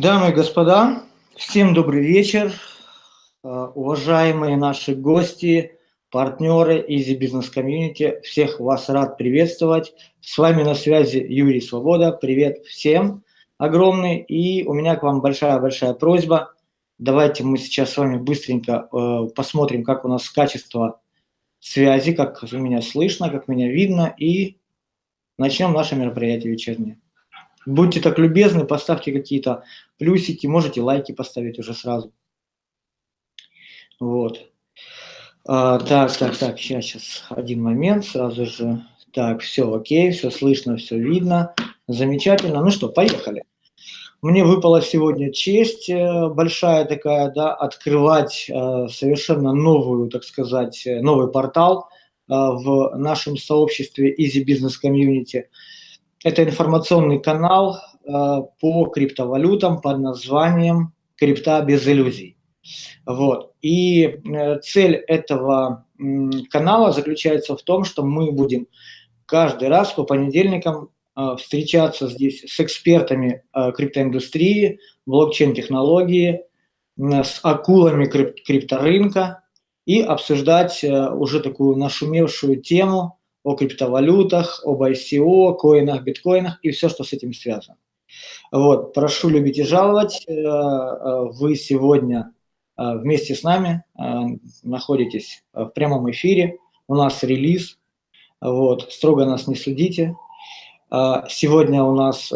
Дамы и господа, всем добрый вечер. А, уважаемые наши гости, партнеры Easy Business Community, всех вас рад приветствовать. С вами на связи Юрий Свобода. Привет всем огромный. И у меня к вам большая-большая просьба. Давайте мы сейчас с вами быстренько э, посмотрим, как у нас качество связи, как меня слышно, как меня видно. И начнем наше мероприятие вечернее. Будьте так любезны, поставьте какие-то плюсики, можете лайки поставить уже сразу. Вот. А, так, так, так, сейчас, сейчас, один момент, сразу же. Так, все окей, все слышно, все видно. Замечательно. Ну что, поехали. Мне выпала сегодня честь э, большая такая, да, открывать э, совершенно новую, так сказать, э, новый портал в нашем сообществе Easy Business Community – это информационный канал э, по криптовалютам под названием «Крипта без иллюзий». Вот. И э, цель этого канала заключается в том, что мы будем каждый раз по понедельникам э, встречаться здесь с экспертами криптоиндустрии, блокчейн-технологии, с акулами крипторынка и обсуждать уже такую нашумевшую тему – о криптовалютах, об ICO, коинах, биткоинах и все, что с этим связано. Вот, прошу любить и жаловать. Э, э, вы сегодня э, вместе с нами находитесь в прямом эфире. У нас релиз. Вот, строго нас не судите. Сегодня у нас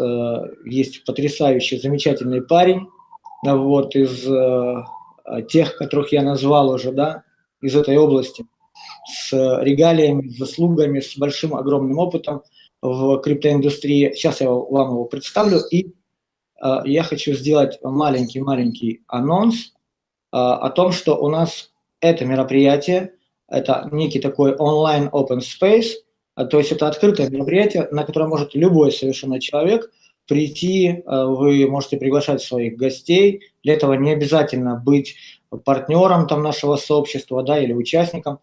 есть потрясающий, замечательный парень. Вот, из тех, которых я назвал уже, да, из этой области с регалиями, с заслугами, с большим огромным опытом в криптоиндустрии. Сейчас я вам его представлю. И э, я хочу сделать маленький-маленький анонс э, о том, что у нас это мероприятие, это некий такой онлайн open space, э, то есть это открытое мероприятие, на которое может любой совершенно человек прийти, вы можете приглашать своих гостей, для этого не обязательно быть партнером там нашего сообщества да, или участником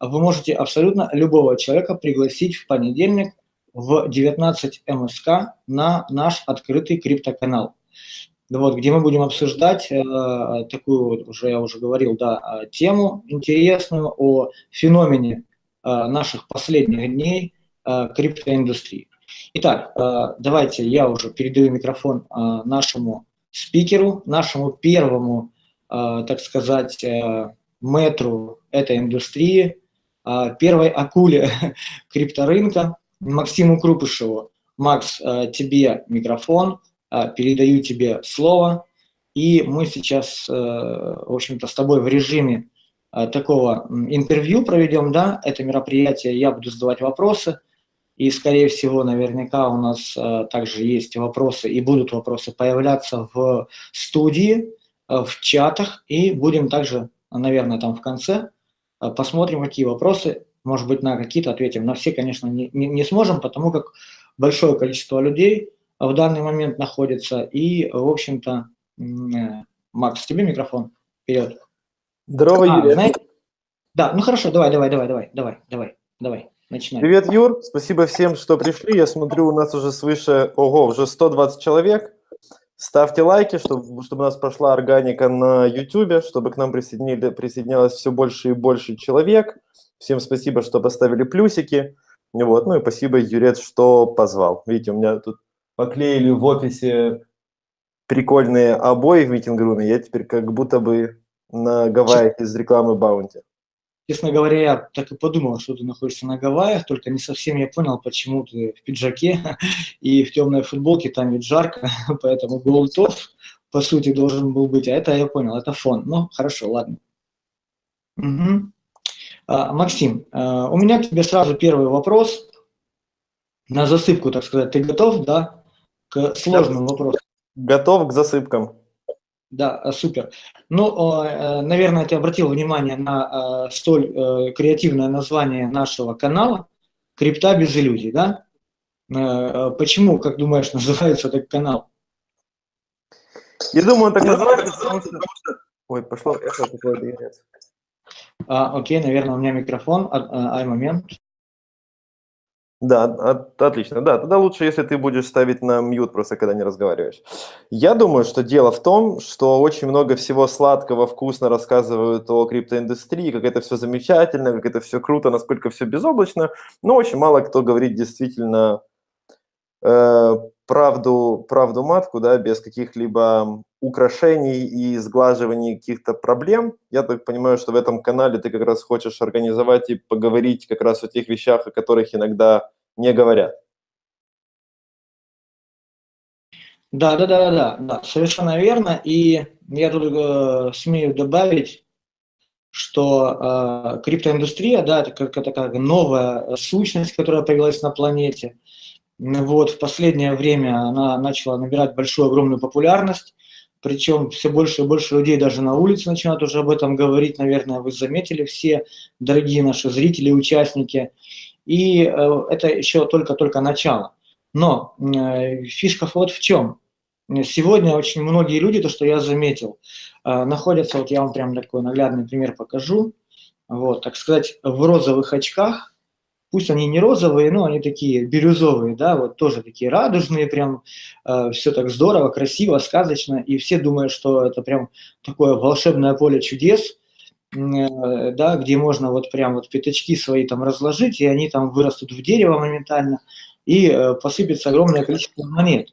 вы можете абсолютно любого человека пригласить в понедельник в 19 МСК на наш открытый криптоканал. Вот, где мы будем обсуждать э, такую, уже я уже говорил, да, э, тему интересную о феномене э, наших последних дней э, криптоиндустрии. Итак, э, давайте я уже передаю микрофон э, нашему спикеру, нашему первому, так сказать, э, метру этой индустрии, а, первой акуле крипторынка Максиму Крупышеву. Макс, тебе микрофон, передаю тебе слово, и мы сейчас, в общем-то, с тобой в режиме такого интервью проведем, да, это мероприятие, я буду задавать вопросы, и, скорее всего, наверняка у нас также есть вопросы, и будут вопросы появляться в студии, в чатах, и будем также, наверное, там в конце Э, посмотрим, какие вопросы, может быть, на какие-то ответим. На все, конечно, не, не, не сможем, потому как большое количество людей в данный момент находится. И, в общем-то, э, Макс, тебе микрофон. Вперед. Здорово, а, Юрий. Знаете? Да, ну хорошо, давай, давай, давай, давай, давай, давай, давай. Начинаем. Привет, Юр. Спасибо всем, что пришли. Я смотрю, у нас уже свыше, ого, уже 120 человек. Ставьте лайки, чтобы, чтобы у нас прошла органика на YouTube, чтобы к нам присоединили, присоединялось все больше и больше человек. Всем спасибо, что поставили плюсики. Вот. Ну и спасибо, Юрец, что позвал. Видите, у меня тут поклеили в офисе прикольные обои в митинг-руме. Я теперь как будто бы на Гавайях из рекламы Баунти. Честно говоря, я так и подумал, что ты находишься на Гавайях, только не совсем я понял, почему ты в пиджаке и в темной футболке, там ведь жарко, поэтому голтов, по сути, должен был быть, а это я понял, это фон. Ну, хорошо, ладно. Угу. А, Максим, а, у меня к тебе сразу первый вопрос, на засыпку, так сказать. Ты готов, да, к сложным вопросам? Готов к засыпкам. Да, э, супер. Ну, э, наверное, ты обратил внимание на э, столь креативное название нашего канала «Крипта без иллюзий», да? Почему, как думаешь, называется этот канал? Я думаю, он так называется, потому что... Ой, пошло эхо какое-то. А, окей, наверное, у меня микрофон. Ай, момент. Да, от, отлично. Да, тогда лучше, если ты будешь ставить на мьют просто, когда не разговариваешь. Я думаю, что дело в том, что очень много всего сладкого, вкусно рассказывают о криптоиндустрии, как это все замечательно, как это все круто, насколько все безоблачно, но очень мало кто говорит действительно э, правду, правду матку, да, без каких-либо украшений и сглаживаний каких-то проблем. Я так понимаю, что в этом канале ты как раз хочешь организовать и поговорить как раз о тех вещах, о которых иногда не говорят. Да, да, да, да, да, совершенно верно. И я тут э, смею добавить, что э, криптоиндустрия, да, это как такая новая сущность, которая появилась на планете. Вот в последнее время она начала набирать большую огромную популярность причем все больше и больше людей даже на улице начинают уже об этом говорить, наверное, вы заметили все, дорогие наши зрители, участники. И э, это еще только-только начало. Но э, фишка вот в чем. Сегодня очень многие люди, то, что я заметил, э, находятся, вот я вам прям такой наглядный пример покажу, вот, так сказать, в розовых очках, пусть они не розовые, но они такие бирюзовые, да, вот тоже такие радужные, прям э, все так здорово, красиво, сказочно, и все думают, что это прям такое волшебное поле чудес, э, да, где можно вот прям вот пятачки свои там разложить, и они там вырастут в дерево моментально, и э, посыпется огромное количество монет.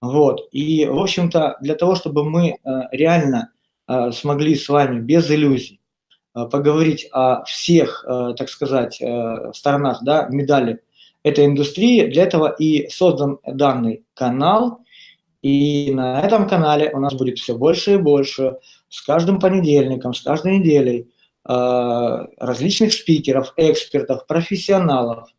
Вот, и, в общем-то, для того, чтобы мы э, реально э, смогли с вами без иллюзий поговорить о всех, э, так сказать, э, сторонах да, медали этой индустрии. Для этого и создан данный канал. И на этом канале у нас будет все больше и больше с каждым понедельником, с каждой неделей различных спикеров, экспертов, профессионалов.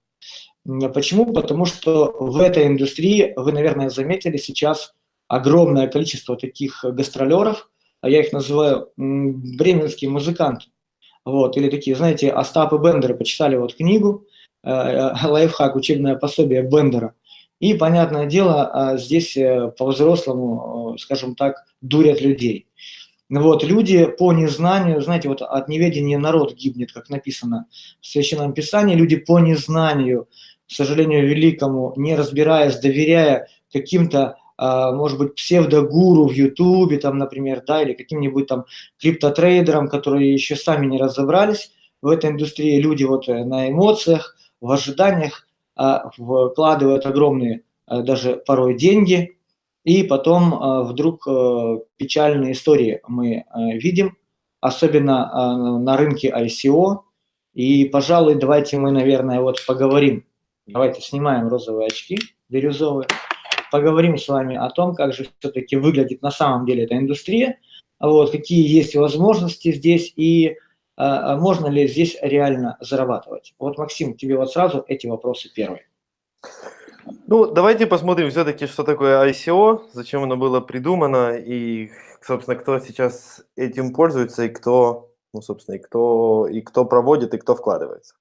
Почему? Потому что в этой индустрии, вы, наверное, заметили сейчас огромное количество таких гастролеров, я их называю бременские музыканты. Вот, или такие, знаете, Остап и Бендеры почитали вот книгу, э, э, лайфхак, учебное пособие Бендера. И, понятное дело, а, здесь э, по-взрослому, скажем так, дурят людей. Вот, люди по незнанию, знаете, вот от неведения народ гибнет, как написано в Священном Писании, люди по незнанию, к сожалению, великому, не разбираясь, доверяя каким-то может быть, псевдогуру в Ютубе, там, например, да, или каким-нибудь там криптотрейдерам, которые еще сами не разобрались в этой индустрии. Люди вот э, на эмоциях, в ожиданиях а, вкладывают огромные а, даже порой деньги, и потом вдруг э, печальные истории мы э, видим, особенно на рынке ICO. И, пожалуй, давайте мы, наверное, вот поговорим. Давайте снимаем розовые очки, бирюзовые поговорим с вами о том, как же все-таки выглядит на самом деле эта индустрия, вот, какие есть возможности здесь и а можно ли здесь реально зарабатывать. Вот, Максим, тебе вот сразу эти вопросы первые. Ну, давайте посмотрим все-таки, что такое ICO, зачем оно было придумано и, собственно, кто сейчас этим пользуется и кто, ну, собственно, и кто, и кто проводит, и кто вкладывается.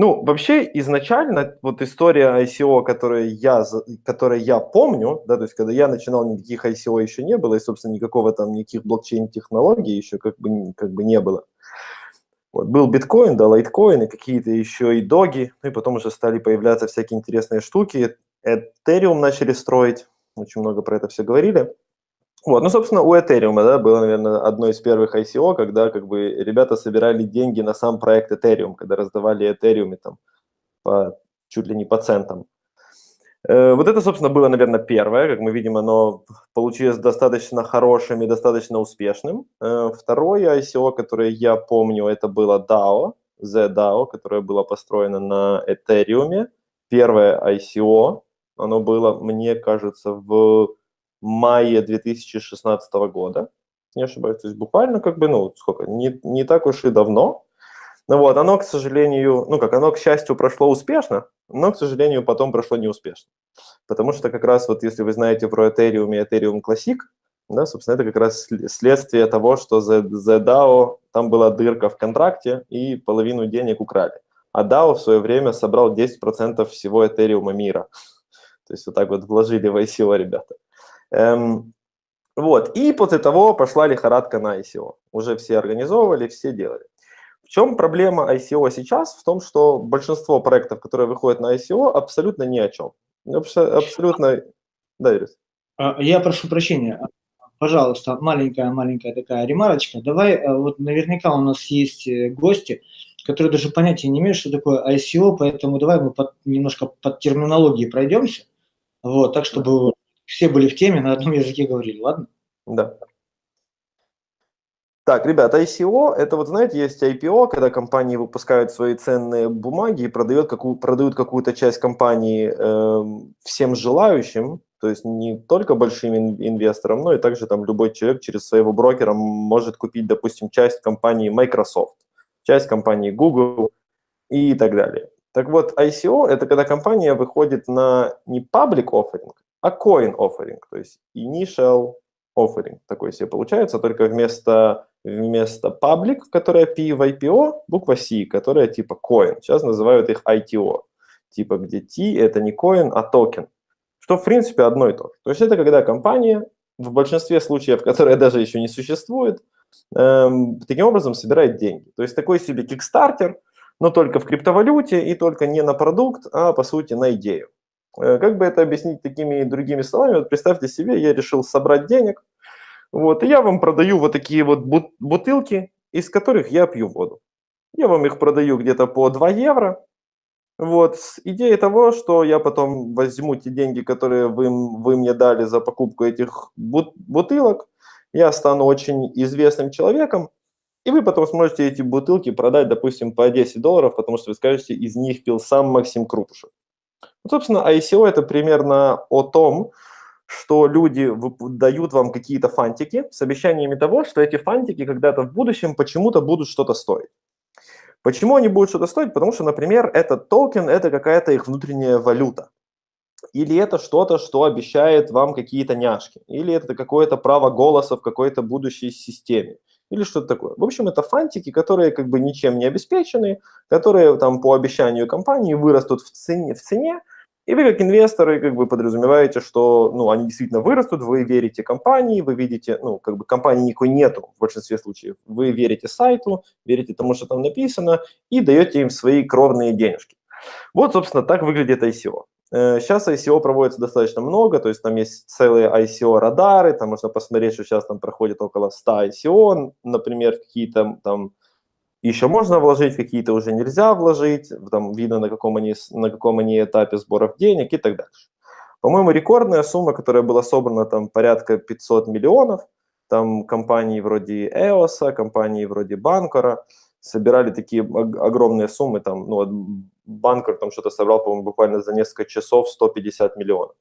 Ну, вообще, изначально вот история ICO, которую я, которую я помню, да, то есть когда я начинал, никаких ICO еще не было, и, собственно, никакого там, никаких блокчейн-технологий еще как бы, как бы не было. Вот, был биткоин, да, лайткоин, и какие-то еще и доги, ну и потом уже стали появляться всякие интересные штуки. Ethereum начали строить, очень много про это все говорили. Вот, ну, собственно, у Ethereum, да, было, наверное, одно из первых ICO, когда как бы ребята собирали деньги на сам проект Ethereum, когда раздавали Ethereum там по, чуть ли не по центам. Э, вот это, собственно, было, наверное, первое. Как мы видим, оно получилось достаточно хорошим и достаточно успешным. Э, второе ICO, которое я помню, это было DAO, ZDAO, которое было построено на Ethereum. Первое ICO, оно было, мне кажется, в мае 2016 года, не ошибаюсь, то есть буквально как бы, ну, сколько, не, не так уж и давно. Ну вот, оно, к сожалению, ну как, оно, к счастью, прошло успешно, но, к сожалению, потом прошло неуспешно. Потому что как раз вот если вы знаете про Ethereum и Ethereum Classic, да, собственно, это как раз следствие того, что за, за DAO там была дырка в контракте и половину денег украли. А DAO в свое время собрал 10% всего Ethereum мира. То есть вот так вот вложили в ICO ребята. Эм, вот, и после того пошла лихорадка на ICO. Уже все организовывали, все делали. В чем проблема ICO сейчас? В том, что большинство проектов, которые выходят на ICO, абсолютно ни о чем. Абсолютно... Да, Ирис? А, я прошу прощения. Пожалуйста, маленькая-маленькая такая ремарочка. Давай, э, вот наверняка у нас есть э, гости, которые даже понятия не имеют, что такое ICO, поэтому давай мы под, немножко под терминологией пройдемся, вот, так, чтобы все были в теме, на одном языке говорили, ладно? Да. Так, ребята, ICO, это вот, знаете, есть IPO, когда компании выпускают свои ценные бумаги и продают, какую, продают какую-то часть компании э, всем желающим, то есть не только большим инвесторам, но и также там любой человек через своего брокера может купить, допустим, часть компании Microsoft, часть компании Google и так далее. Так вот, ICO – это когда компания выходит на не public offering, а coin offering, то есть initial offering такой себе получается, только вместо вместо public, которая P в IPO, буква C, которая типа coin. Сейчас называют их ITO. Типа где T это не coin, а токен. Что в принципе одно и то же. То есть это когда компания, в большинстве случаев, которая даже еще не существует, эм, таким образом собирает деньги. То есть такой себе Kickstarter, но только в криптовалюте и только не на продукт, а по сути на идею. Э, как бы это объяснить такими другими словами? Вот представьте себе, я решил собрать денег, вот, и я вам продаю вот такие вот бутылки, из которых я пью воду. Я вам их продаю где-то по 2 евро. Вот, с идеей того, что я потом возьму те деньги, которые вы, вы мне дали за покупку этих бутылок, я стану очень известным человеком, и вы потом сможете эти бутылки продать, допустим, по 10 долларов, потому что вы скажете, из них пил сам Максим Крутушев. Вот, собственно, ICO – это примерно о том, что люди дают вам какие-то фантики с обещаниями того, что эти фантики когда-то в будущем почему-то будут что-то стоить. Почему они будут что-то стоить? Потому что, например, этот токен – это какая-то их внутренняя валюта. Или это что-то, что обещает вам какие-то няшки. Или это какое-то право голоса в какой-то будущей системе. Или что-то такое. В общем, это фантики, которые как бы ничем не обеспечены, которые там по обещанию компании вырастут в цене, в цене и вы как инвесторы как бы подразумеваете, что ну, они действительно вырастут, вы верите компании, вы видите, ну, как бы компании никакой нету в большинстве случаев. Вы верите сайту, верите тому, что там написано, и даете им свои кровные денежки. Вот, собственно, так выглядит ICO. Сейчас э, ICO проводится достаточно много, то есть там есть целые ICO-радары, там можно посмотреть, что сейчас там проходит около 100 ICO, например, какие-то там еще можно вложить, какие-то уже нельзя вложить, там видно, на каком, они, на каком они этапе сборов денег и так дальше. По-моему, рекордная сумма, которая была собрана, там порядка 500 миллионов, там компании вроде EOS, компании вроде Банкора собирали такие огромные суммы, там, ну, Банкер там что-то собрал, по-моему, буквально за несколько часов 150 миллионов.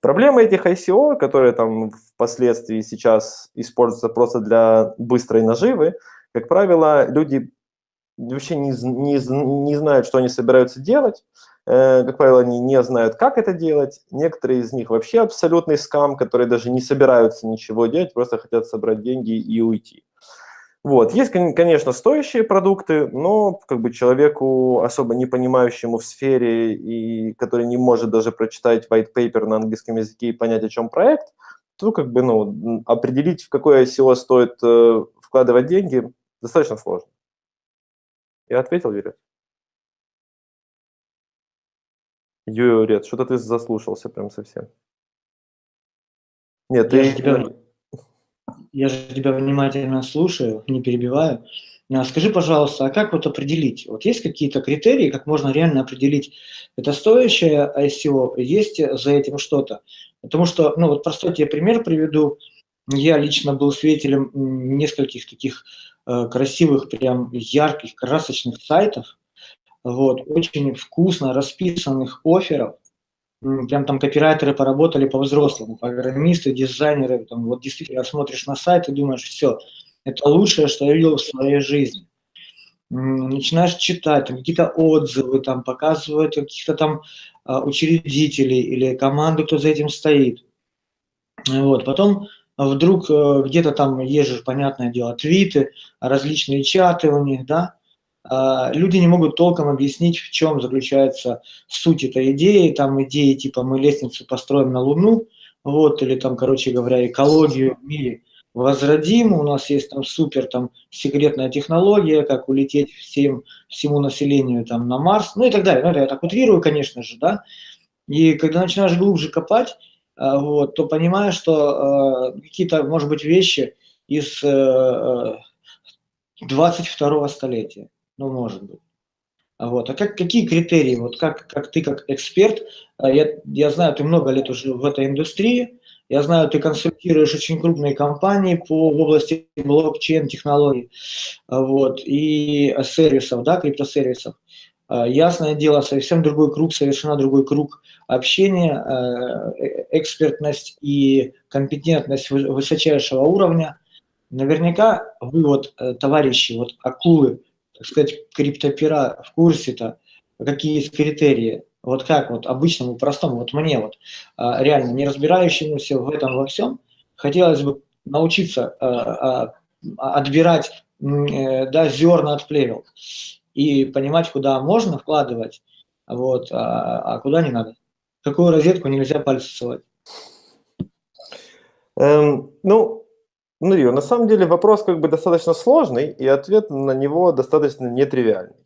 Проблема этих ICO, которые там впоследствии сейчас используются просто для быстрой наживы, как правило, люди вообще не, не, не знают, что они собираются делать. Э, как правило, они не знают, как это делать. Некоторые из них вообще абсолютный скам, которые даже не собираются ничего делать, просто хотят собрать деньги и уйти. Вот. Есть, конечно, стоящие продукты, но как бы человеку, особо не понимающему в сфере и который не может даже прочитать white paper на английском языке и понять, о чем проект, то как бы ну, определить, в какое ICO стоит э, вкладывать деньги, Достаточно сложно. Я ответил, Юрий? Юрий, что-то ты заслушался прям совсем. Нет, я ты... Тебя, я же тебя внимательно слушаю, не перебиваю. А скажи, пожалуйста, а как вот определить? Вот есть какие-то критерии, как можно реально определить, это стоящее ICO, есть за этим что-то? Потому что, ну вот простой тебе пример приведу. Я лично был свидетелем нескольких таких Э, красивых, прям ярких, красочных сайтов, вот, очень вкусно расписанных офферов, прям там копирайтеры поработали по-взрослому, программисты, дизайнеры, там, вот действительно смотришь на сайт и думаешь, все, это лучшее, что я видел в своей жизни. Начинаешь читать, какие-то отзывы там показывают каких-то там а, учредителей или команду, кто за этим стоит. Вот, потом вдруг э, где-то там езжешь, понятное дело, твиты, различные чаты у них, да, люди не могут толком объяснить, в чем заключается суть этой идеи, там идеи типа мы лестницу построим на Луну, вот, или там, короче говоря, экологию в мире возродим, у нас есть там супер там секретная технология, как улететь всем, всему населению там на Марс, ну и так далее. Ну, это я так утрирую, конечно же, да. И когда начинаешь глубже копать, а, вот, то понимаешь, что э, какие-то, может быть, вещи из э, 22 столетия, ну, может быть. Вот. А как, какие критерии, вот как, как ты как эксперт, я, я знаю, ты много лет уже в этой индустрии, я знаю, ты консультируешь очень крупные компании по в области блокчейн-технологий вот, и сервисов, да, криптосервисов. А, ясное дело, совсем другой круг, совершенно другой круг общения, э, экспертность и компетентность высочайшего уровня. Наверняка вы вот, э, товарищи, вот акулы, так сказать, криптопера в курсе-то, какие есть критерии вот как вот обычному, простому, вот мне вот, а, реально не разбирающемуся в этом во всем, хотелось бы научиться а, а, отбирать э, да, зерна от плевел и понимать, куда можно вкладывать, вот, а, куда не надо. Какую розетку нельзя пальцы ссылать. Эм, ну, ну, Рио, на самом деле вопрос как бы достаточно сложный, и ответ на него достаточно нетривиальный.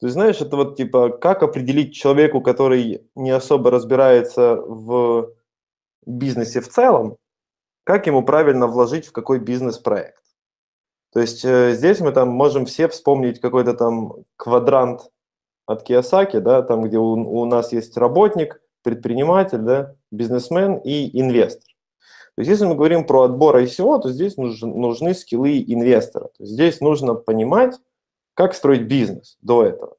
То есть, знаешь, это вот типа, как определить человеку, который не особо разбирается в бизнесе в целом, как ему правильно вложить в какой бизнес-проект. То есть э, здесь мы там можем все вспомнить какой-то там квадрант от Киосаки, да, там, где у, у нас есть работник, предприниматель, да, бизнесмен и инвестор. То есть если мы говорим про отбор ICO, то здесь нужны, нужны скиллы инвестора. То есть здесь нужно понимать, как строить бизнес до этого.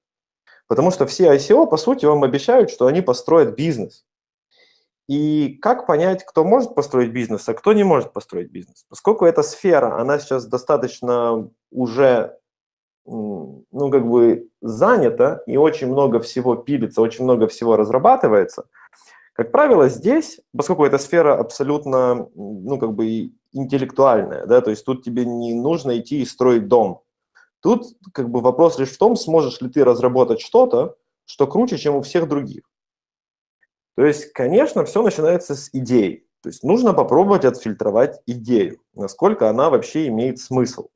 Потому что все ICO, по сути, вам обещают, что они построят бизнес. И как понять, кто может построить бизнес, а кто не может построить бизнес? Поскольку эта сфера, она сейчас достаточно уже, ну, как бы занята, и очень много всего пилится, очень много всего разрабатывается, как правило, здесь, поскольку эта сфера абсолютно, ну, как бы интеллектуальная, да, то есть тут тебе не нужно идти и строить дом, Тут как бы вопрос лишь в том, сможешь ли ты разработать что-то, что круче, чем у всех других. То есть, конечно, все начинается с идеи. То есть нужно попробовать отфильтровать идею, насколько она вообще имеет смысл.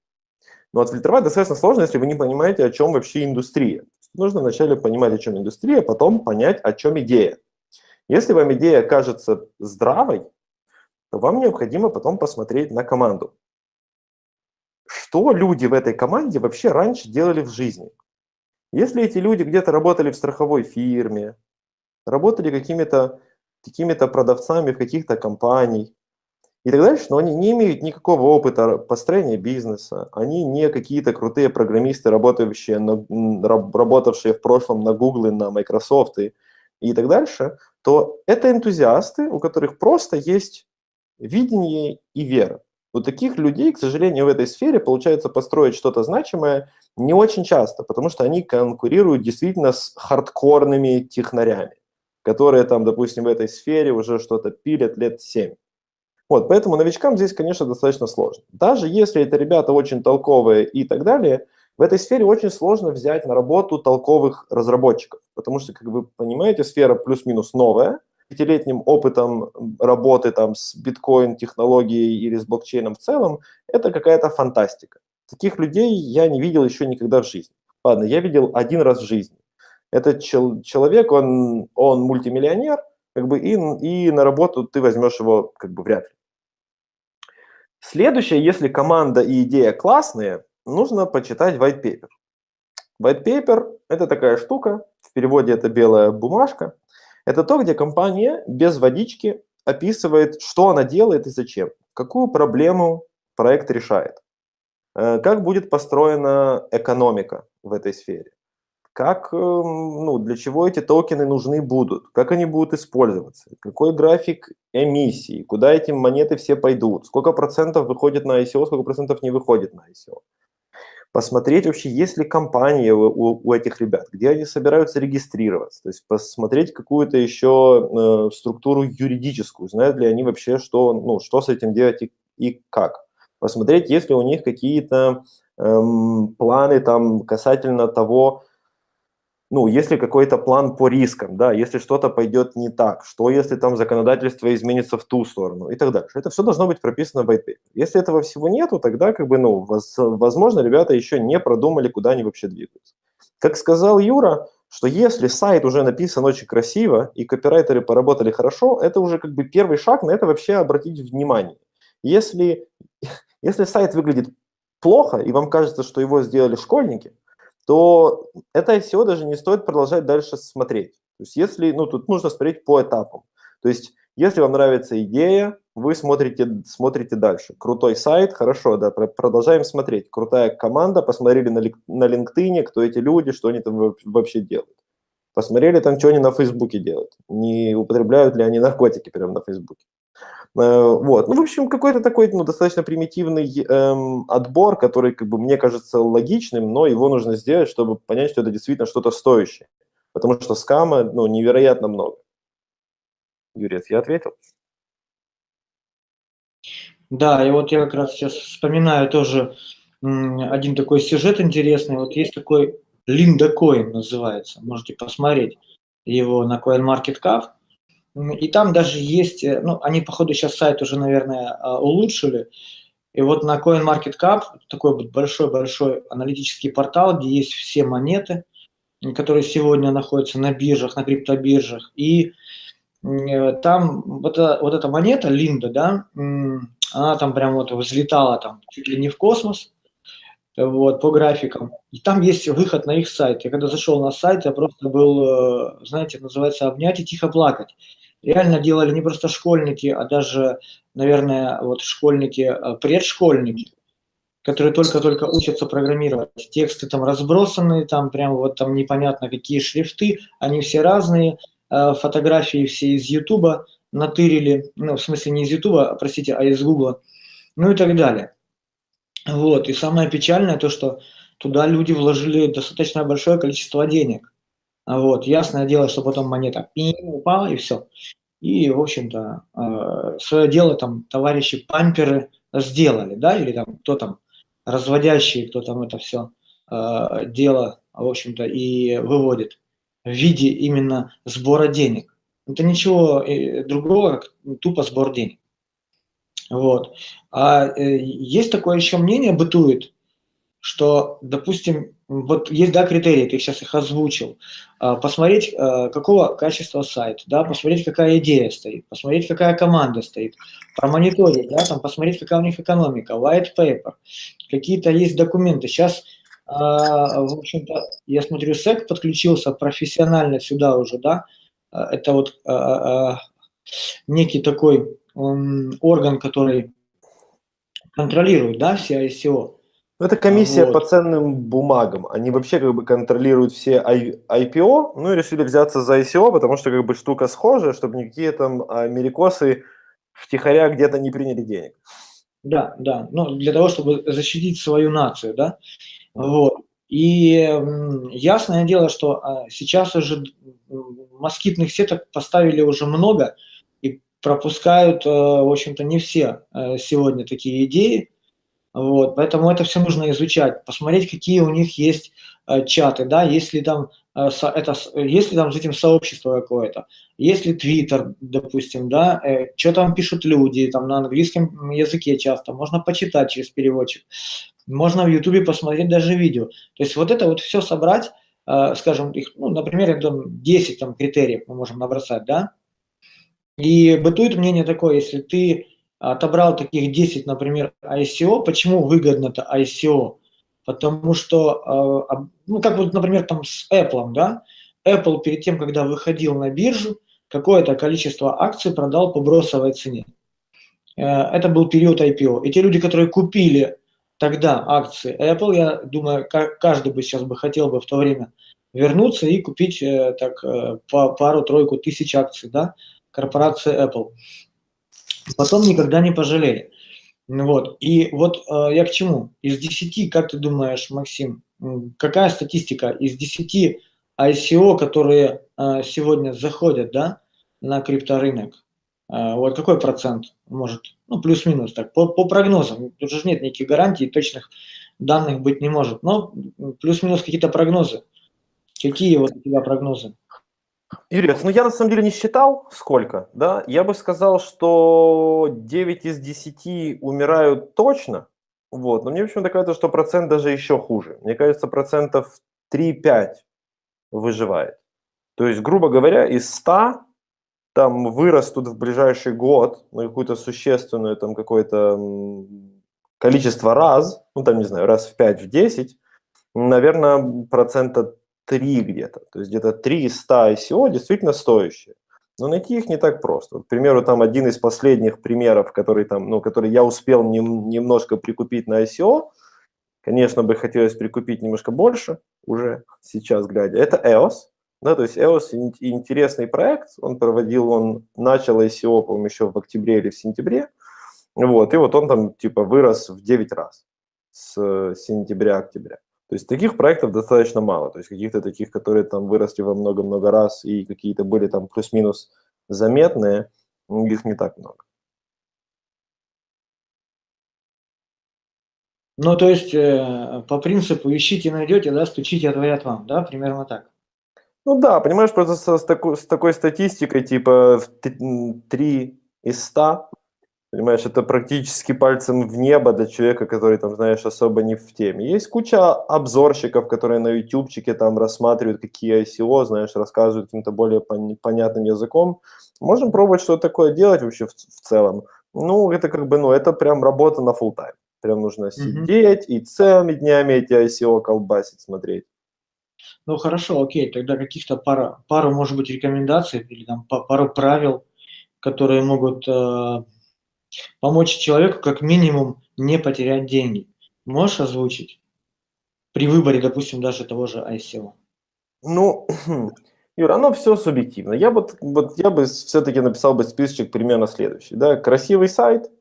Но отфильтровать достаточно сложно, если вы не понимаете, о чем вообще индустрия. Нужно вначале понимать, о чем индустрия, потом понять, о чем идея. Если вам идея кажется здравой, то вам необходимо потом посмотреть на команду что люди в этой команде вообще раньше делали в жизни. Если эти люди где-то работали в страховой фирме, работали какими-то какими-то продавцами в каких-то компаниях и так дальше, но они не имеют никакого опыта построения бизнеса, они не какие-то крутые программисты, работающие на, работавшие в прошлом на Google, на Microsoft и, и так дальше, то это энтузиасты, у которых просто есть видение и вера. У таких людей, к сожалению, в этой сфере получается построить что-то значимое не очень часто, потому что они конкурируют действительно с хардкорными технарями, которые там, допустим, в этой сфере уже что-то пилят лет 7. Вот, поэтому новичкам здесь, конечно, достаточно сложно. Даже если это ребята очень толковые и так далее, в этой сфере очень сложно взять на работу толковых разработчиков, потому что, как вы понимаете, сфера плюс-минус новая – пятилетним опытом работы там с биткоин-технологией или с блокчейном в целом, это какая-то фантастика. Таких людей я не видел еще никогда в жизни. Ладно, я видел один раз в жизни. Этот чел человек, он, он мультимиллионер, как бы, и, и на работу ты возьмешь его как бы вряд ли. Следующее, если команда и идея классные, нужно почитать white paper. White paper – это такая штука, в переводе это белая бумажка, это то, где компания без водички описывает, что она делает и зачем, какую проблему проект решает, э, как будет построена экономика в этой сфере, как, эм, ну, для чего эти токены нужны будут, как они будут использоваться, какой график эмиссии, куда эти монеты все пойдут, сколько процентов выходит на ICO, сколько процентов не выходит на ICO посмотреть вообще, есть ли компания у, у этих ребят, где они собираются регистрироваться, то есть посмотреть какую-то еще э, структуру юридическую, знают ли они вообще, что, ну, что с этим делать и, и как. Посмотреть, есть ли у них какие-то эм, планы там касательно того, ну, если какой-то план по рискам, да, если что-то пойдет не так, что если там законодательство изменится в ту сторону и так дальше. Это все должно быть прописано в paper. Если этого всего нету, тогда, как бы, ну, возможно, ребята еще не продумали, куда они вообще двигаются. Как сказал Юра, что если сайт уже написан очень красиво и копирайтеры поработали хорошо, это уже как бы первый шаг на это вообще обратить внимание. Если, если сайт выглядит плохо, и вам кажется, что его сделали школьники, то это SEO даже не стоит продолжать дальше смотреть. То есть если, ну, тут нужно смотреть по этапам. То есть если вам нравится идея, вы смотрите, смотрите дальше. Крутой сайт, хорошо, да, продолжаем смотреть. Крутая команда, посмотрели на, на LinkedIn, кто эти люди, что они там вообще делают. Посмотрели там, что они на Фейсбуке делают. Не употребляют ли они наркотики прямо на Фейсбуке. Э, вот. Ну, в общем, какой-то такой ну, достаточно примитивный эм, отбор, который, как бы, мне кажется логичным, но его нужно сделать, чтобы понять, что это действительно что-то стоящее. Потому что скама ну, невероятно много. Юрец, я ответил? Да, и вот я как раз сейчас вспоминаю тоже один такой сюжет интересный. Вот есть такой Линда Коин называется, можете посмотреть его на CoinMarketCap. И там даже есть, э, ну, они, походу, сейчас сайт уже, наверное, а, улучшили. И вот на CoinMarketCap, такой большой-большой аналитический портал, где есть все монеты, которые сегодня находятся на биржах, на криптобиржах. И э, там вот, эта, вот эта монета, Линда, да, она там прям вот взлетала там чуть ли не в космос, вот, по графикам. И там есть выход на их сайт. Я когда зашел на сайт, я просто был, э, знаете, называется «обнять и тихо плакать» реально делали не просто школьники, а даже, наверное, вот школьники, э, которые только-только учатся программировать. Тексты там разбросаны, там прям вот там непонятно какие шрифты, они все разные, э, фотографии все из Ютуба натырили, ну, в смысле не из Ютуба, простите, а из Гугла, ну и так далее. Вот, и самое печальное то, что туда люди вложили достаточно большое количество денег. Вот, ясное дело, что потом монета упала и все. И, в общем-то, э, свое дело там товарищи памперы сделали, да, или там кто там разводящий, кто там это все э, дело, в общем-то, и выводит в виде именно сбора денег. Это ничего э, другого, как тупо сбор денег. Вот. А есть такое еще мнение, бытует, что, допустим, вот есть, да, критерии, ты сейчас их озвучил, а, посмотреть, а, какого качества сайт, да, посмотреть, какая идея стоит, посмотреть, какая команда стоит, промониторить, да, там, посмотреть, какая у них экономика, white paper, какие-то есть документы. Сейчас, а, в общем-то, я смотрю, SEC подключился профессионально сюда уже, да, это вот некий такой орган, который контролирует, да, все ICO. Ну, это комиссия вот. по ценным бумагам. Они вообще как бы контролируют все IPO, ну и решили взяться за ICO, потому что как бы штука схожая, чтобы никакие там америкосы втихаря где-то не приняли денег. Да, да, ну для того, чтобы защитить свою нацию, да, вот. И ясное дело, что а, сейчас уже москитных сеток поставили уже много и пропускают, э, в общем-то, не все э, сегодня такие идеи, вот, поэтому это все нужно изучать, посмотреть, какие у них есть э, чаты, да, если там, э, это, если там этим сообщество какое-то, если Твиттер, допустим, да, э, что там пишут люди, там на английском языке часто, можно почитать через переводчик, можно в Ютубе посмотреть даже видео. То есть вот это вот все собрать, э, скажем, их, ну, например, там 10 там, критериев мы можем набросать, да, и бытует мнение такое, если ты отобрал таких 10, например, ICO. Почему выгодно это ICO? Потому что, э, ну, как вот, например, там с Apple, да, Apple перед тем, когда выходил на биржу, какое-то количество акций продал по бросовой цене. Э, это был период IPO. И те люди, которые купили тогда акции Apple, я думаю, каждый бы сейчас бы хотел бы в то время вернуться и купить э, так пару-тройку тысяч акций, да, корпорации Apple потом никогда не пожалели. Вот. И вот э, я к чему? Из 10, как ты думаешь, Максим, какая статистика из 10 ICO, которые э, сегодня заходят да, на крипторынок, э, вот какой процент может, ну плюс-минус так, по, по прогнозам, тут же нет никаких гарантий, точных данных быть не может, но плюс-минус какие-то прогнозы. Какие вот у тебя прогнозы? Юрий, ну я на самом деле не считал, сколько, да, я бы сказал, что 9 из 10 умирают точно, вот, но мне почему-то кажется, что процент даже еще хуже. Мне кажется, процентов 3-5 выживает. То есть, грубо говоря, из 100 там вырастут в ближайший год на какую-то существенную там какое-то количество раз, ну там, не знаю, раз в 5, в 10, наверное, процента 3 где-то. То есть где-то 3 из 100 ICO действительно стоящие. Но найти их не так просто. К примеру, там один из последних примеров, который, там, ну, который я успел нем, немножко прикупить на ICO, конечно, бы хотелось прикупить немножко больше уже сейчас глядя, это EOS. Да, то есть EOS интересный проект, он проводил, он начал ICO, по-моему, еще в октябре или в сентябре, вот, и вот он там типа вырос в 9 раз с сентября-октября. То есть таких проектов достаточно мало, то есть каких-то таких, которые там выросли во много-много раз и какие-то были там плюс-минус заметные, их не так много. Ну, то есть, э, по принципу ищите, найдете, да, стучите, отворят вам, да, примерно так? Ну да, понимаешь, просто с, с, такой, с такой статистикой, типа 3 из 100, Понимаешь, это практически пальцем в небо для человека, который, там, знаешь, особо не в теме. Есть куча обзорщиков, которые на ютубчике там рассматривают, какие ICO, знаешь, рассказывают каким-то более пон- понятным языком. Можем пробовать что-то такое делать вообще в, в целом. Ну, это как бы, ну, это прям работа на full time. Прям нужно сидеть mm-hmm. и целыми днями эти ICO колбасить, смотреть. Ну, хорошо, окей, тогда каких-то пара, пару, может быть, рекомендаций или там пару правил, которые могут э, Помочь человеку как минимум не потерять деньги. Можешь озвучить? При выборе, допустим, даже того же ICO. Ну, Юра, оно все субъективно. Я, вот, вот, я бы все-таки написал бы списочек примерно следующий. Да? Красивый сайт,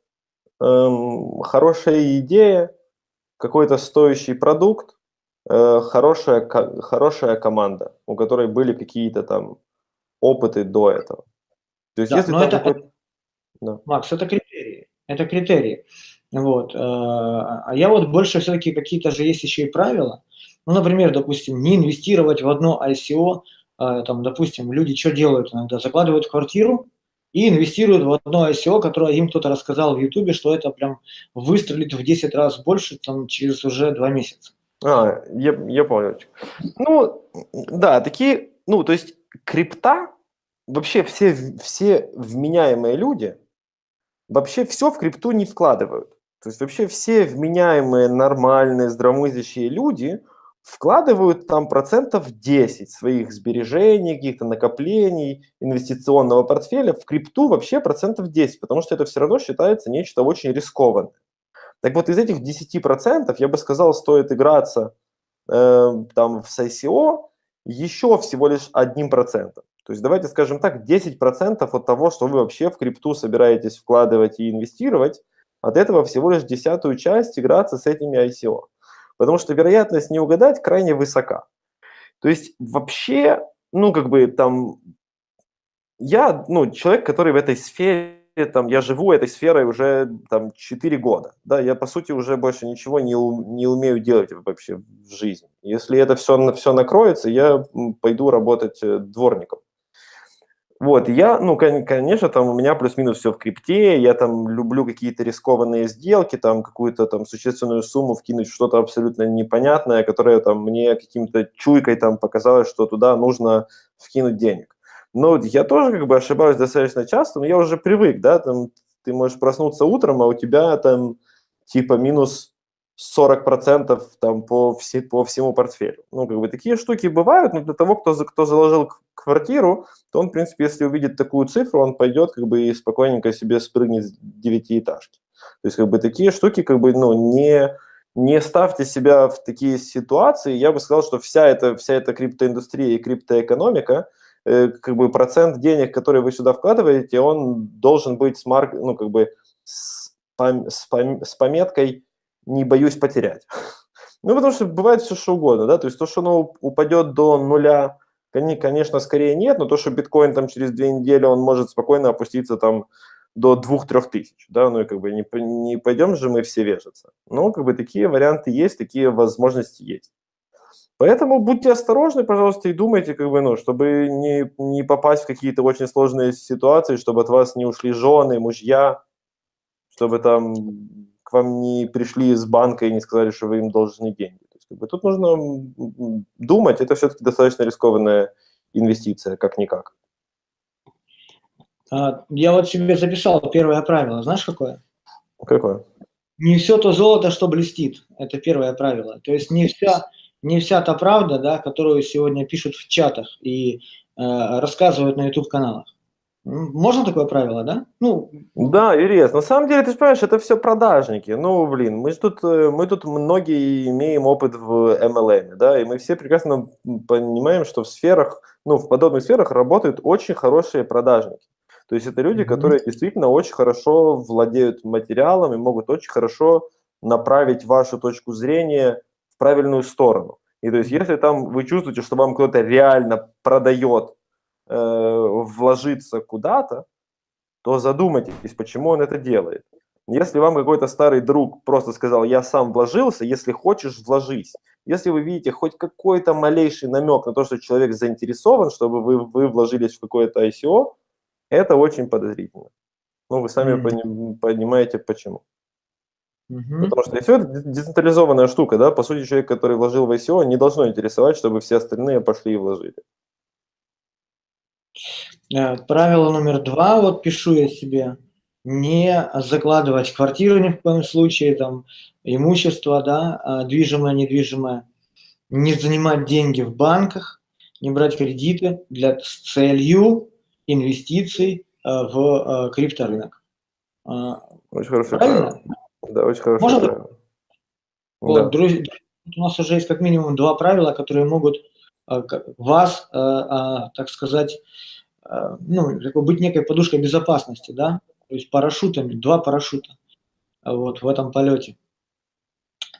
эм, хорошая идея, какой-то стоящий продукт, э, хорошая, хорошая команда, у которой были какие-то там опыты до этого. То есть, да, если но это, да. Макс, это критерии. Это критерии. Вот. Э, а я вот больше все-таки какие-то же есть еще и правила. Ну, например, допустим, не инвестировать в одно ICO. Э, там, допустим, люди что делают иногда? Закладывают квартиру и инвестируют в одно ICO, которое им кто-то рассказал в Ютубе, что это прям выстрелит в 10 раз больше там, через уже два месяца. А, я, я понял. Ну, да, такие, ну, то есть крипта, вообще все, все вменяемые люди – вообще все в крипту не вкладывают. То есть вообще все вменяемые, нормальные, здравомыслящие люди вкладывают там процентов 10 своих сбережений, каких-то накоплений, инвестиционного портфеля в крипту вообще процентов 10, потому что это все равно считается нечто очень рискованное. Так вот из этих 10% я бы сказал, стоит играться э, там в ICO еще всего лишь одним процентом. То есть давайте скажем так, 10% от того, что вы вообще в крипту собираетесь вкладывать и инвестировать, от этого всего лишь десятую часть играться с этими ICO. Потому что вероятность не угадать крайне высока. То есть вообще, ну как бы там, я, ну, человек, который в этой сфере, там, я живу этой сферой уже там 4 года, да, я по сути уже больше ничего не, не умею делать вообще в жизни. Если это все, все накроется, я пойду работать э, дворником. Вот, я, ну, конечно, там у меня плюс-минус все в крипте, я там люблю какие-то рискованные сделки, там какую-то там существенную сумму вкинуть что-то абсолютно непонятное, которое там мне каким-то чуйкой там показалось, что туда нужно вкинуть денег. Но я тоже как бы ошибаюсь достаточно часто, но я уже привык, да, там ты можешь проснуться утром, а у тебя там типа минус 40% там по, все, по всему портфелю. Ну, как бы такие штуки бывают, но для того, кто, кто заложил квартиру, то он, в принципе, если увидит такую цифру, он пойдет как бы и спокойненько себе спрыгнет с девятиэтажки. То есть как бы такие штуки как бы, ну, не, не ставьте себя в такие ситуации. Я бы сказал, что вся эта, вся эта криптоиндустрия и криптоэкономика, э, как бы процент денег, который вы сюда вкладываете, он должен быть с, марк, ну, как бы с, пом, с, пом, с пометкой не боюсь потерять. Ну, потому что бывает все что угодно, да, то есть то, что оно упадет до нуля, конечно, скорее нет, но то, что биткоин там через две недели, он может спокойно опуститься там до двух-трех тысяч, да, ну и как бы не, не пойдем же мы все вешаться. Но как бы такие варианты есть, такие возможности есть. Поэтому будьте осторожны, пожалуйста, и думайте, как бы, ну, чтобы не, не попасть в какие-то очень сложные ситуации, чтобы от вас не ушли жены, мужья, чтобы там к вам не пришли из банка и не сказали, что вы им должны деньги. Есть, как бы, тут нужно думать, это все-таки достаточно рискованная инвестиция, как-никак. А, я вот себе записал первое правило. Знаешь, какое? Какое? Не все то золото, что блестит. Это первое правило. То есть не вся, не вся та правда, да, которую сегодня пишут в чатах и э, рассказывают на YouTube-каналах. Можно такое правило, да? Ну, да, Юрий, на самом деле, ты же понимаешь, это все продажники. Ну, блин, мы же тут, э, мы тут многие имеем опыт в MLM, да, и мы все прекрасно понимаем, что в сферах, ну, в подобных сферах работают очень хорошие продажники. То есть это люди, mm-hmm. которые действительно очень хорошо владеют материалом и могут очень хорошо направить вашу точку зрения в правильную сторону. И то есть если там вы чувствуете, что вам кто-то реально продает вложиться куда-то, то задумайтесь, почему он это делает. Если вам какой-то старый друг просто сказал, я сам вложился, если хочешь, вложись. Если вы видите хоть какой-то малейший намек на то, что человек заинтересован, чтобы вы, вы вложились в какое-то ICO, это очень подозрительно. Ну, вы сами mm-hmm. понимаете, почему. Mm-hmm. Потому что ICO – это децентрализованная штука, да, по сути, человек, который вложил в ICO, не должно интересовать, чтобы все остальные пошли и вложили. Э, правило номер два, вот пишу я себе, не закладывать квартиру ни в коем случае, там, имущество, да, а движимое, недвижимое, не занимать деньги в банках, не брать кредиты для, с целью инвестиций э, в э, крипторынок. Очень хорошо. Правильно? Да, очень хорошо. Можно? Вот, да. друзья, у нас уже есть как минимум два правила, которые могут вас, так сказать, Э, ну, быть некой подушкой безопасности, да, то есть парашютами, два парашюта вот в этом полете.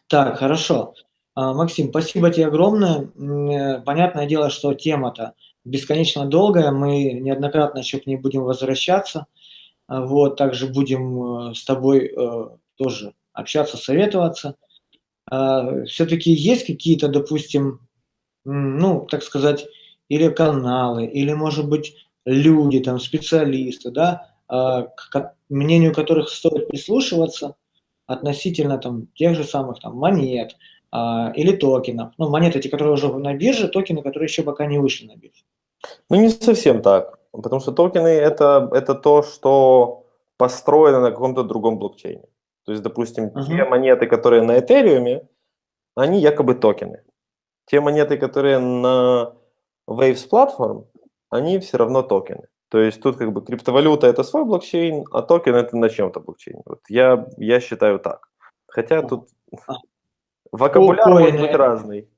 Так, хорошо. А, Максим, спасибо тебе огромное. Э, понятное дело, что тема-то бесконечно долгая, мы неоднократно еще к ней будем возвращаться. А, вот, также будем э, с тобой тоже общаться, советоваться. А, Все-таки есть какие-то, допустим, ну, так сказать, или каналы, или, может быть, люди, там, специалисты, да, а, к мнению которых стоит прислушиваться относительно там, тех же самых там, монет а, или токенов. Ну, монеты, эти, которые уже на бирже, токены, которые еще пока не вышли на биржу. Ну, не совсем так, потому что токены это, – это то, что построено на каком-то другом блокчейне. То есть, допустим, uh-huh. те монеты, которые на Ethereum, они якобы токены. Те монеты, которые на Waves Platform, они все равно токены. То есть тут как бы криптовалюта это свой блокчейн, а токен это на чем-то блокчейн. Вот я, я считаю так. Хотя тут вокабуляр может быть разный.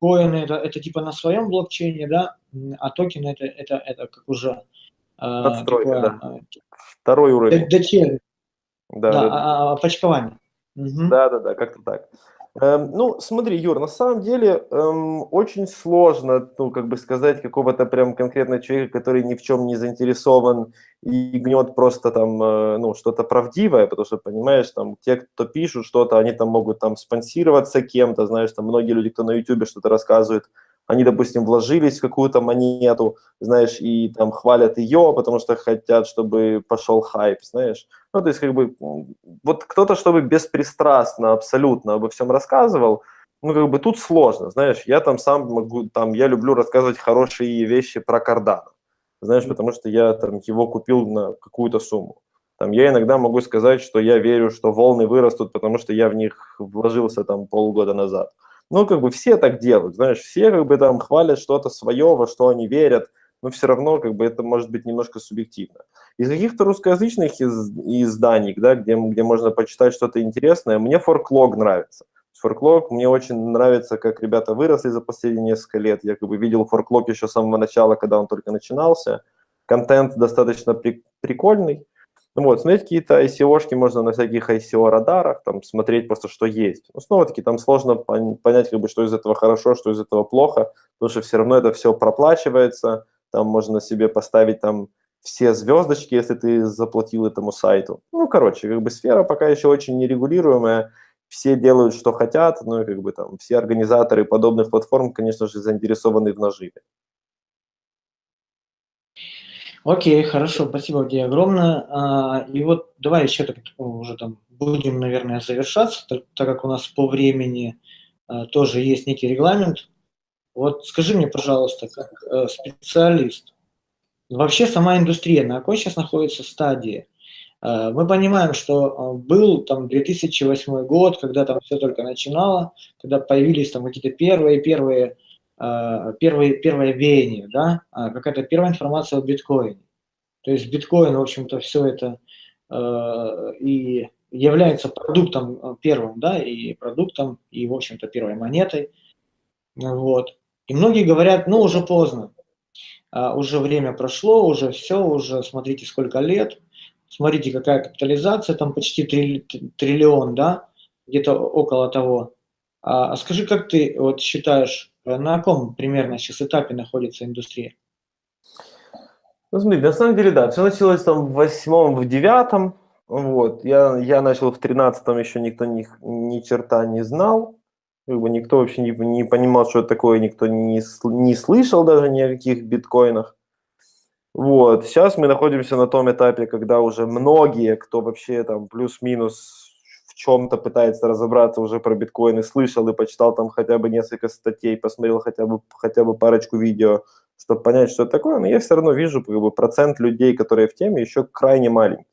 Коины это, это типа на своем блокчейне, да, а токены это, это, это как уже Подстройка, такое, да. Второй уровень. Дочерний. Да, да, да. А, а, почкование. Угу. Да, да, да, как-то так. Эм, ну, смотри, Юр, на самом деле эм, очень сложно, ну, как бы сказать какого-то прям конкретного человека, который ни в чем не заинтересован и гнет просто там, э, ну, что-то правдивое, потому что, понимаешь, там, те, кто пишут что-то, они там могут там спонсироваться кем-то, знаешь, там многие люди, кто на YouTube что-то рассказывает, они, допустим, вложились в какую-то монету, знаешь, и там хвалят ее, потому что хотят, чтобы пошел хайп, знаешь. Ну, то есть, как бы, вот кто-то, чтобы беспристрастно абсолютно обо всем рассказывал, ну, как бы тут сложно, знаешь, я там сам могу, там, я люблю рассказывать хорошие вещи про Cardano, знаешь, потому что я там его купил на какую-то сумму. Там, я иногда могу сказать, что я верю, что волны вырастут, потому что я в них вложился там полгода назад. Ну, как бы все так делают, знаешь, все как бы там хвалят что-то свое, во что они верят, но все равно как бы это может быть немножко субъективно. Из каких-то русскоязычных из, изданий, да, где, где можно почитать что-то интересное, мне форклог нравится. Форклог мне очень нравится, как ребята выросли за последние несколько лет. Я как бы видел форклог еще с самого начала, когда он только начинался. Контент достаточно при, прикольный. Ну вот, смотреть какие-то ICO-шки можно на всяких ICO-радарах, там, смотреть просто, что есть. Но снова-таки там сложно понять, как бы, что из этого хорошо, что из этого плохо, потому что все равно это все проплачивается, там можно себе поставить там все звездочки, если ты заплатил этому сайту. Ну, короче, как бы сфера пока еще очень нерегулируемая, все делают, что хотят, ну и как бы там все организаторы подобных платформ, конечно же, заинтересованы в наживе. Окей, хорошо, спасибо тебе огромное. А, и вот давай еще так уже там будем, наверное, завершаться, так, так как у нас по времени а, тоже есть некий регламент. Вот скажи мне, пожалуйста, как э, специалист, вообще сама индустрия на какой сейчас находится стадии? Э, мы понимаем, что э, был там 2008 год, когда там все только начинало, когда появились там какие-то первые, первые, э, первые, первые веяния, да, а какая-то первая информация о биткоине. То есть биткоин, в общем-то, все это и является продуктом первым, да, и продуктом, и, в общем-то, первой монетой. Вот. И многие говорят, ну, уже поздно, уже время прошло, уже все, уже смотрите, сколько лет, смотрите, какая капитализация, там почти триллион, да, где-то около того. А, а скажи, как ты вот считаешь, э, на каком примерно сейчас этапе находится индустрия? Ну, смотри, на самом деле, да, все началось там в восьмом, в девятом, вот, я, я начал в тринадцатом, еще никто ни, ни черта не знал, как бы никто вообще не, не понимал, что это такое, никто не, не слышал даже ни о каких биткоинах. Вот, сейчас мы находимся на том этапе, когда уже многие, кто вообще там плюс-минус в чем-то пытается разобраться уже про биткоины, слышал и почитал там хотя бы несколько статей, посмотрел хотя бы, хотя бы парочку видео, чтобы понять, что это такое, но я все равно вижу как бы, процент людей, которые в теме, еще крайне маленький.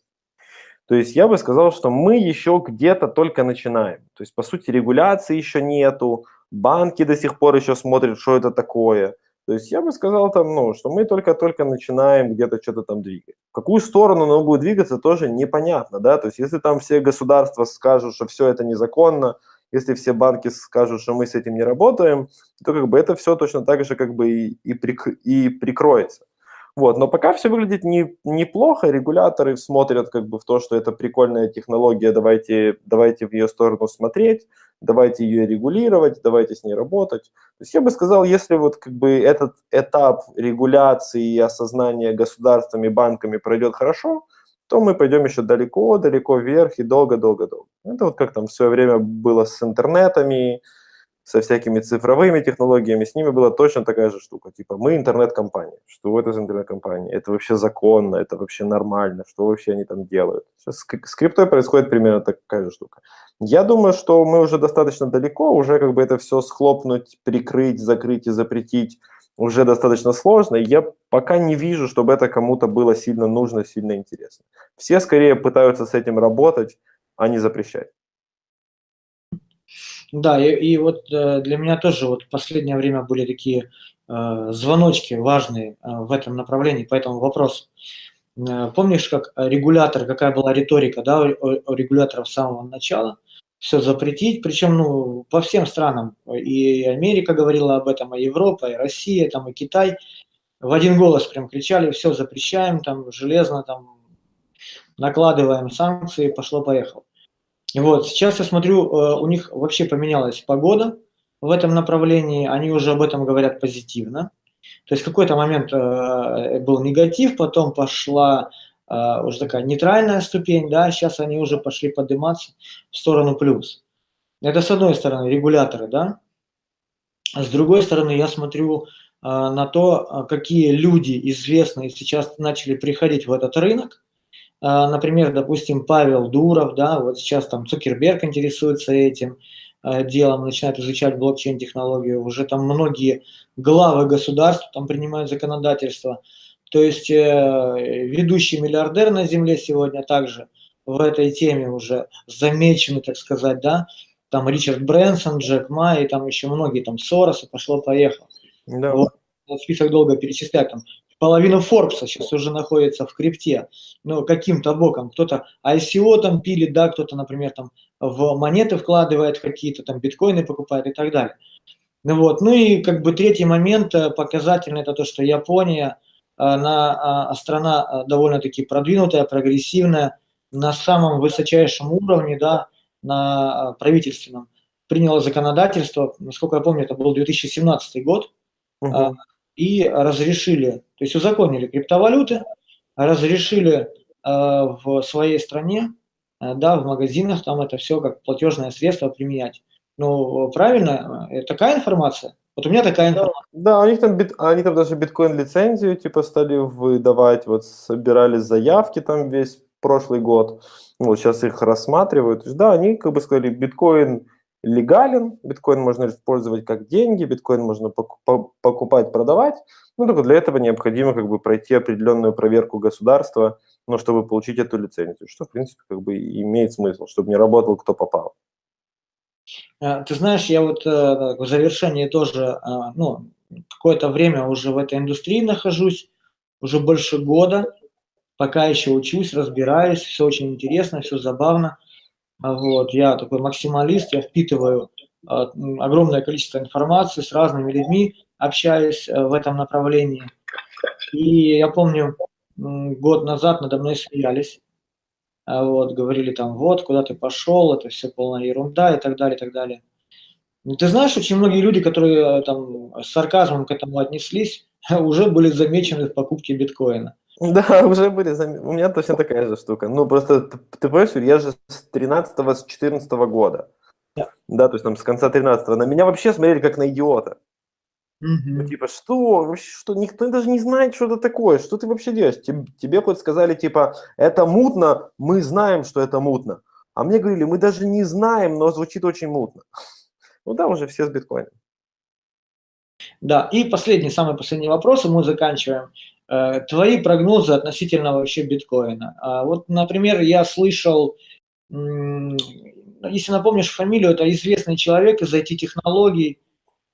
То есть я бы сказал, что мы еще где-то только начинаем. То есть, по сути, регуляции еще нету, банки до сих пор еще смотрят, что это такое – то есть я бы сказал там, ну, что мы только-только начинаем где-то что-то там двигать. В какую сторону оно будет двигаться, тоже непонятно, да, то есть если там все государства скажут, что все это незаконно, если все банки скажут, что мы с этим не работаем, то как бы это все точно так же как бы и, и, прик, и прикроется. Вот, но пока все выглядит не, неплохо, регуляторы смотрят как бы в то, что это прикольная технология, давайте, давайте в ее сторону смотреть, давайте ее регулировать, давайте с ней работать. То есть я бы сказал, если вот как бы этот этап регуляции и осознания государствами, банками пройдет хорошо, то мы пойдем еще далеко-далеко вверх и долго-долго-долго. Это вот как там в свое время было с интернетами, со всякими цифровыми технологиями, с ними была точно такая же штука. Типа, мы интернет-компания. Что это за интернет-компания? Это вообще законно, это вообще нормально, что вообще они там делают? Сейчас с криптой происходит примерно такая же штука. Я думаю, что мы уже достаточно далеко, уже как бы это все схлопнуть, прикрыть, закрыть и запретить уже достаточно сложно. Я пока не вижу, чтобы это кому-то было сильно нужно, сильно интересно. Все скорее пытаются с этим работать, а не запрещать. Да, и, и вот э, для меня тоже вот последнее время были такие э, звоночки важные э, в этом направлении, поэтому вопрос. Помнишь, как регулятор, какая была риторика да, у, регулятора с самого начала? Все запретить, причем ну, по всем странам. И Америка говорила об этом, и Европа, и Россия, там, и Китай. В один голос прям кричали, все запрещаем, там, железно, там, накладываем санкции, пошло-поехало. Вот, сейчас я смотрю, э, у них вообще поменялась погода в этом направлении, они уже об этом говорят позитивно. То есть в какой-то момент э, был негатив, потом пошла э, уже такая нейтральная ступень, да, сейчас они уже пошли подниматься в сторону плюс. Это с одной стороны регуляторы, да. С другой стороны я смотрю на то, какие люди известные сейчас начали приходить в этот рынок, например, допустим, Павел Дуров, да, вот сейчас там Цукерберг интересуется этим а, делом, начинает изучать блокчейн-технологию, уже там многие главы государств там принимают законодательство. То есть э, ведущий миллиардер на Земле сегодня также в этой теме уже замечены, так сказать, да, там Ричард Брэнсон, Джек Ма и там еще многие, там Сорос, и пошло-поехало. Да. Вот, список долго перечислять, там половина Форбса сейчас уже находится в крипте, ну, каким-то боком, кто-то ICO там пилит, да, кто-то, например, там в монеты вкладывает какие-то, там биткоины покупает и так далее. Ну вот, ну и как бы третий момент э, показательный, это то, что Япония, э, она, страна э, довольно-таки продвинутая, прогрессивная, на самом высочайшем уровне, да, на правительственном, приняла законодательство, насколько я помню, это был 2017 год, угу и разрешили, то есть узаконили криптовалюты, разрешили э, в своей стране э, да, в магазинах там это все как платежное средство применять. Ну, правильно, э, такая информация? Вот у меня такая информация. Да, у них там, бит, они там даже биткоин-лицензию типа стали выдавать, вот собирали заявки там весь прошлый год, вот сейчас их рассматривают. Да, они как бы сказали, биткоин легален, биткоин можно использовать как деньги, биткоин можно покупать, продавать, ну, только для этого необходимо как бы пройти определенную проверку государства, ну, чтобы получить эту лицензию, что, в принципе, как бы имеет смысл, чтобы не работал кто попал. А, ты знаешь, я вот э, в завершении тоже, а, ну, какое-то время уже в этой индустрии нахожусь, уже больше года, пока еще учусь, разбираюсь, все очень интересно, все забавно. А вот, я такой максималист, я впитываю огромное количество информации с разными людьми, общаюсь э, в этом направлении. И я помню, год назад надо мной смеялись, а вот, говорили там, вот, куда ты пошел, это все полная ерунда и так далее, и так далее. Ну, ты знаешь, очень многие люди, которые э, там с сарказмом к этому отнеслись, уже были замечены в покупке биткоина. Да, уже были заметны. У меня точно такая же штука. Ну, просто, ты, ты понимаешь, я же с 13 с 14 года. Да. да, то есть там с конца 13 на меня вообще смотрели как на идиота. Угу. Ну, типа, что? Вообще, что? Никто даже не знает, что это такое. Что ты вообще делаешь? Тебе, тебе хоть сказали, типа, это мутно, мы знаем, что это мутно. А мне говорили, мы даже не знаем, но звучит очень мутно. Ну да, уже все с биткоином. Да, и последний, самый последний вопрос, и мы заканчиваем. Э, твои прогнозы относительно вообще биткоина. А вот, например, я слышал, если напомнишь фамилию, это известный человек из IT-технологий,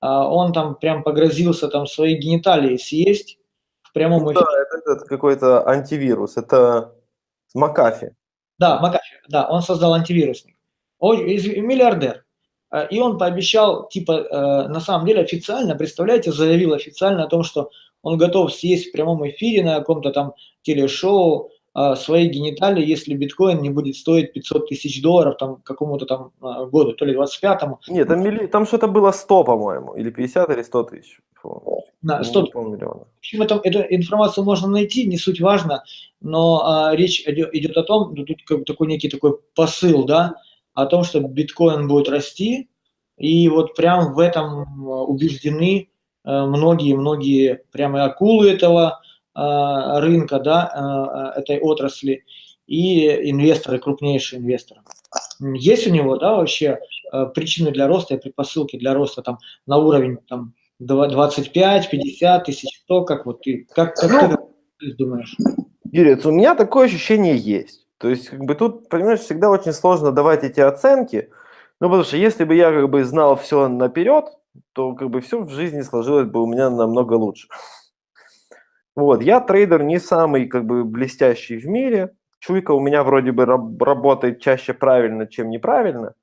а, он там прям погрозился там свои гениталии съесть в прямом эфире. Да, это, это какой-то антивирус, это Макафи. Да, Макафи, да, он создал антивирусник. Он миллиардер. А, и он пообещал, типа, э, на самом деле официально, представляете, заявил официально о том, что он готов съесть в прямом эфире на каком-то там телешоу а, свои гениталии, если биткоин не будет стоить 500 тысяч долларов там какому-то там а, году, то ли 25-му. Нет, там, милли... там что-то было 100, по-моему, или 50, или 100 тысяч. На 100 миллионов. В общем, это, эту информацию можно найти, не суть важно, но а, речь идет, идет о том, ну, тут как такой некий такой посыл, да, о том, что биткоин будет расти, и вот прям в этом убеждены многие-многие э, прямо акулы этого Э, рынка, да, э, этой отрасли, и инвесторы, крупнейшие инвесторы. Есть у него, да, вообще причины для роста и предпосылки для роста там на уровень там 25, 50 тысяч, 100, как вот ты, как, как ну, ты думаешь? Юрий, у меня такое ощущение есть. То есть, как бы тут, понимаешь, всегда очень сложно давать эти оценки, ну, потому что если бы я как бы знал все наперед, то как бы все в жизни сложилось бы у меня намного лучше. Вот, я трейдер не самый как бы блестящий в мире. Чуйка у меня вроде бы раб- работает чаще правильно, чем неправильно.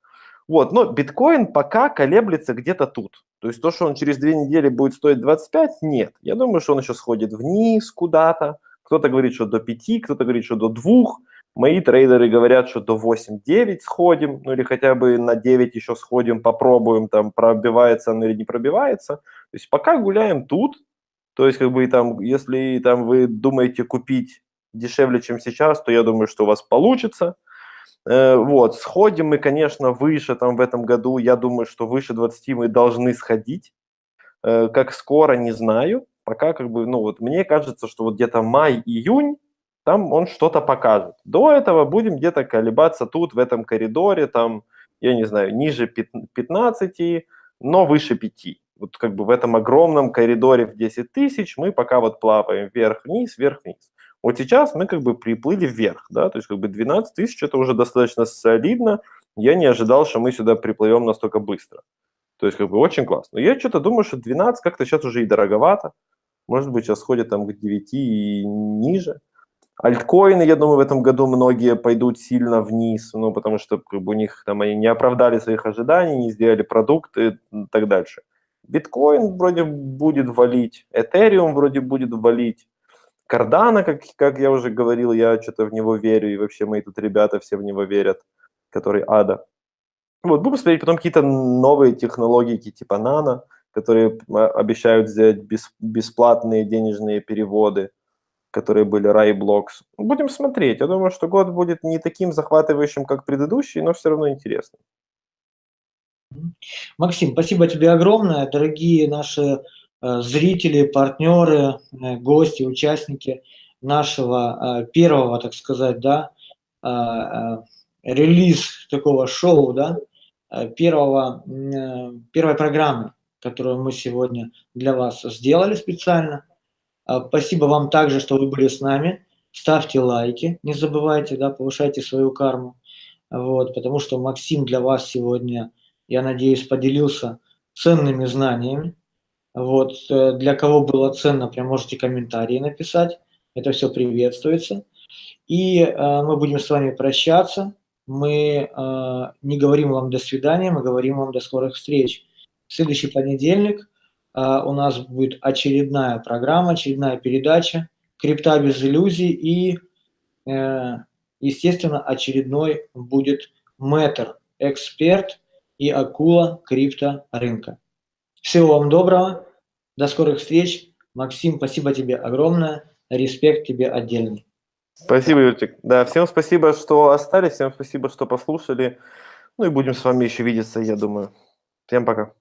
Вот, но биткоин пока колеблется где-то тут. То есть то, что он через две недели будет стоить 25, нет. Я думаю, что он еще сходит вниз куда-то. Кто-то говорит, что до 5, кто-то говорит, что до 2. Мои трейдеры говорят, что до 8-9 сходим, ну или хотя бы на 9 еще сходим, попробуем, там пробивается он или не пробивается. То есть пока гуляем тут, то есть, как бы, там, если там вы думаете купить дешевле, чем сейчас, то я думаю, что у вас получится. Э, вот, сходим мы, конечно, выше там в этом году. Я думаю, что выше 20 мы должны сходить. Э, как скоро, не знаю. Пока, как бы, ну, вот мне кажется, что вот где-то май-июнь, там он что-то покажет. До этого будем где-то колебаться тут, в этом коридоре, там, я не знаю, ниже 15, но выше 5 вот как бы в этом огромном коридоре в 10 тысяч мы пока вот плаваем вверх-вниз, вверх-вниз. Вот сейчас мы как бы приплыли вверх, да, то есть как бы 12 тысяч это уже достаточно солидно. Я не ожидал, что мы сюда приплывем настолько быстро. То есть как бы очень классно. Но я что-то думаю, что 12 как-то сейчас уже и дороговато. Может быть, сейчас ходят там к 9 и ниже. Альткоины, я думаю, в этом году многие пойдут сильно вниз, ну, потому что как бы, у них там они не оправдали своих ожиданий, не сделали продукты и так дальше. Биткоин вроде будет валить, Этериум вроде будет валить, Кардана, как, как я уже говорил, я что-то в него верю, и вообще мои тут ребята все в него верят, который ада. Вот, будем смотреть потом какие-то новые технологии типа Нано, которые а, обещают сделать бес, бесплатные денежные переводы. Которые были Raiblocks. Будем смотреть. Я думаю, что год будет не таким захватывающим, как предыдущий, но все равно интересным. Максим, спасибо тебе огромное. Дорогие наши э, зрители, партнеры, э, гости, участники нашего э, первого, так сказать, да, релиз такого шоу, да, первого, первой программы, которую мы сегодня для вас сделали специально. Э, спасибо вам также, что вы были с нами. Ставьте лайки, не забывайте, да, повышайте свою карму. Вот, потому что Максим для вас сегодня я надеюсь, поделился ценными знаниями. Вот, э, для кого было ценно, прям можете комментарии написать. Это все приветствуется. И э, мы будем с вами прощаться. Мы э, не говорим вам до свидания, мы говорим вам до скорых встреч. Следующий понедельник у нас будет очередная программа, очередная передача «Крипта без иллюзий» и, э, естественно, очередной будет мэтр, эксперт – и акула крипторынка. Всего вам доброго, до скорых встреч. Максим, спасибо тебе огромное, респект тебе отдельный. Спасибо, Юрчик. Да, всем спасибо, что остались, всем спасибо, что послушали. Ну и будем с вами еще видеться, я думаю. Всем пока.